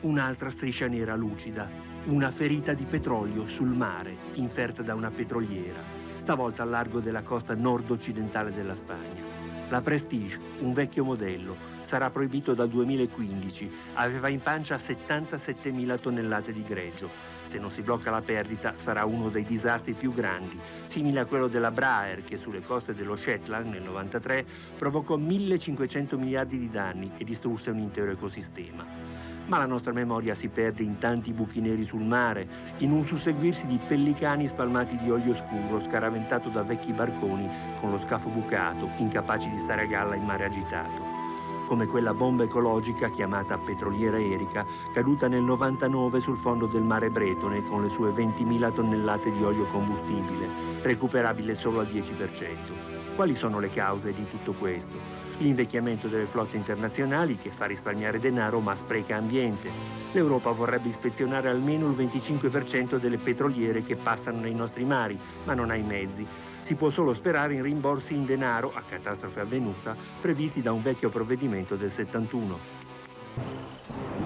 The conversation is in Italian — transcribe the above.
Un'altra striscia nera lucida, una ferita di petrolio sul mare, inferta da una petroliera, stavolta al largo della costa nord-occidentale della Spagna. La Prestige, un vecchio modello, sarà proibito dal 2015, aveva in pancia 77.000 tonnellate di greggio. Se non si blocca la perdita sarà uno dei disastri più grandi, simile a quello della Braer che sulle coste dello Shetland nel 1993 provocò 1.500 miliardi di danni e distrusse un intero ecosistema ma la nostra memoria si perde in tanti buchi neri sul mare, in un susseguirsi di pellicani spalmati di olio scuro scaraventato da vecchi barconi con lo scafo bucato, incapaci di stare a galla in mare agitato come quella bomba ecologica chiamata petroliera Erika, caduta nel 99 sul fondo del mare Bretone con le sue 20.000 tonnellate di olio combustibile, recuperabile solo al 10%. Quali sono le cause di tutto questo? l'invecchiamento delle flotte internazionali che fa risparmiare denaro ma spreca ambiente. L'Europa vorrebbe ispezionare almeno il 25% delle petroliere che passano nei nostri mari, ma non ha i mezzi. Si può solo sperare in rimborsi in denaro, a catastrofe avvenuta, previsti da un vecchio provvedimento del 71.